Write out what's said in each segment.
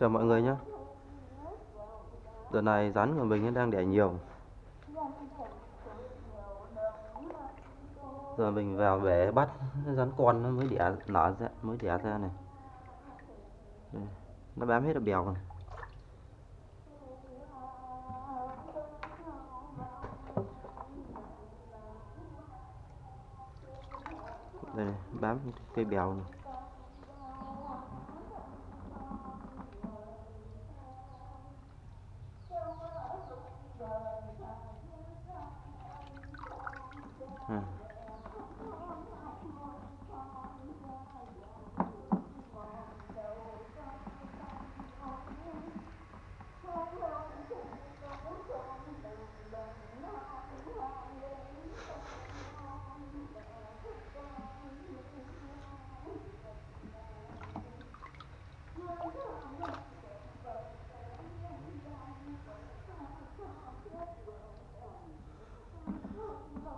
chào mọi người nhé. Đợt này rắn của mình đang đẻ nhiều. Giờ mình vào bể bắt rắn con nó mới đẻ nở ra mới đẻ ra này. Đây, nó bám hết là bèo rồi đây này, bám cây bèo này à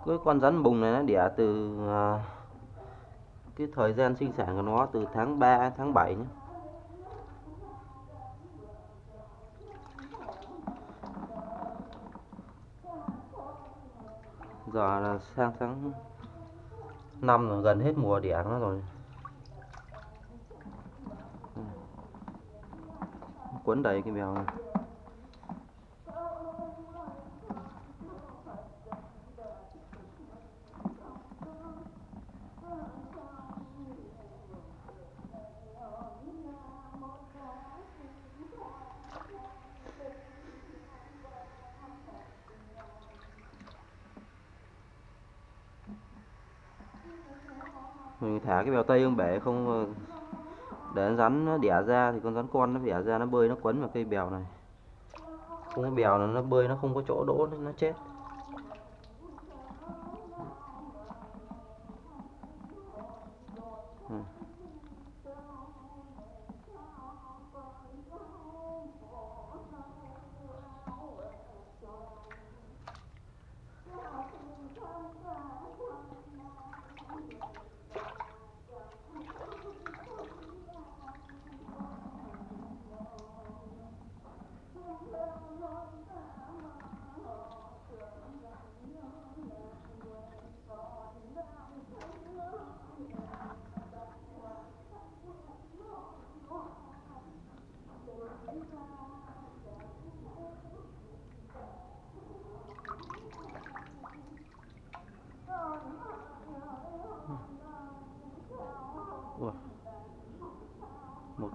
cái con rắn bùng này nó đẻ từ à, cái thời gian sinh sản của nó từ tháng 3 tháng 7 nhé. Giờ là sang tháng 5 rồi gần hết mùa đẻ nó rồi. Quấn đầy cái bèo này. Mình thả cái bèo tây không bể không ờ, để con rắn nó đẻ ra thì con rắn con nó đẻ ra, nó bơi nó quấn vào cây bèo này. Không có bèo là nó bơi nó không có chỗ đỗ, nó chết.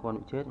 Con bị chết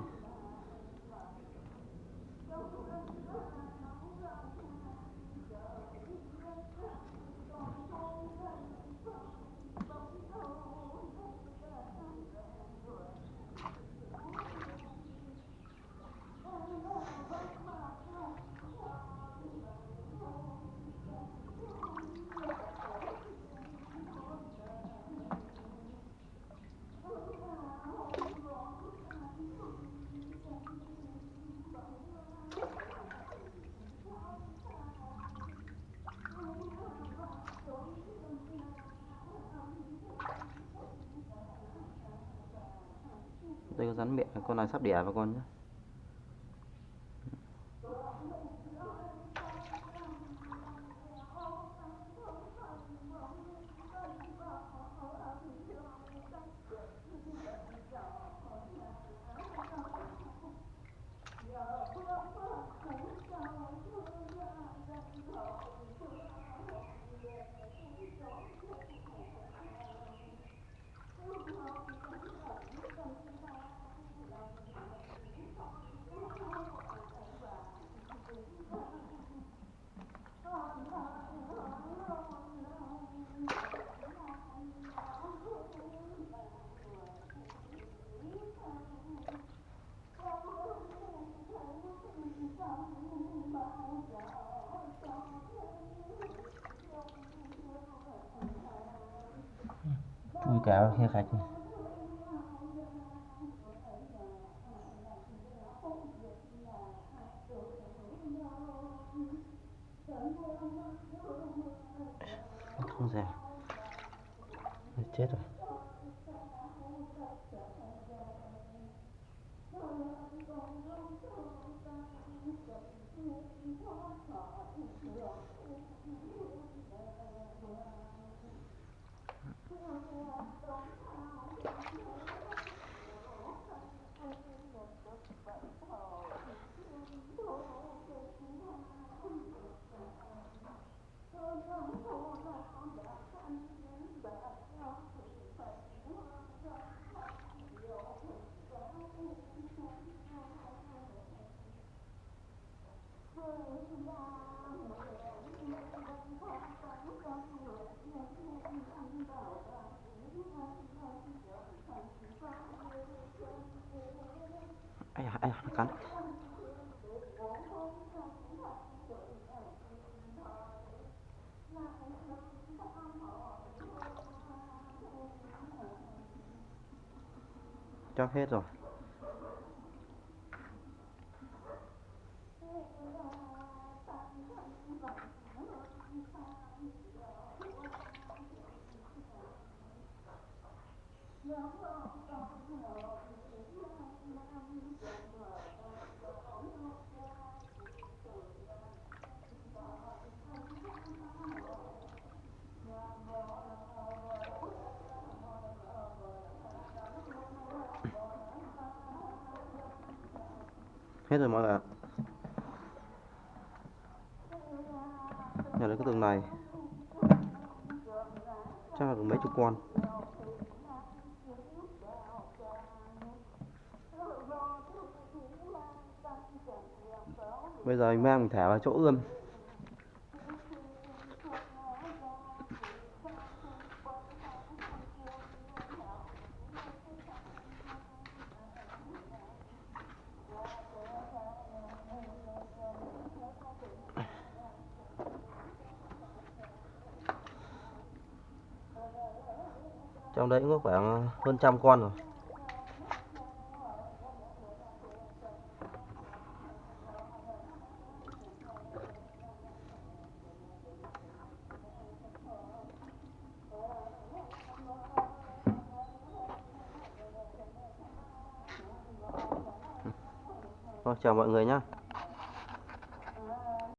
rắn miệng con này sắp đẻ vào con nhé kéo khi khách này. không dè chết rồi Thank you. Hãy subscribe cho kênh Ghiền Mì Gõ Để không bỏ lỡ những video hấp dẫn ai à, ai à, nó cắn. Chắc hết rồi. Hết rồi mọi người ạ. Nhà lấy cái tường này. Chắc là được mấy chục con. Bây giờ mình mang mình thả vào chỗ ươm. Trong đấy cũng có khoảng ờ, hơn trăm con rồi. Rồi, chào mọi người nhé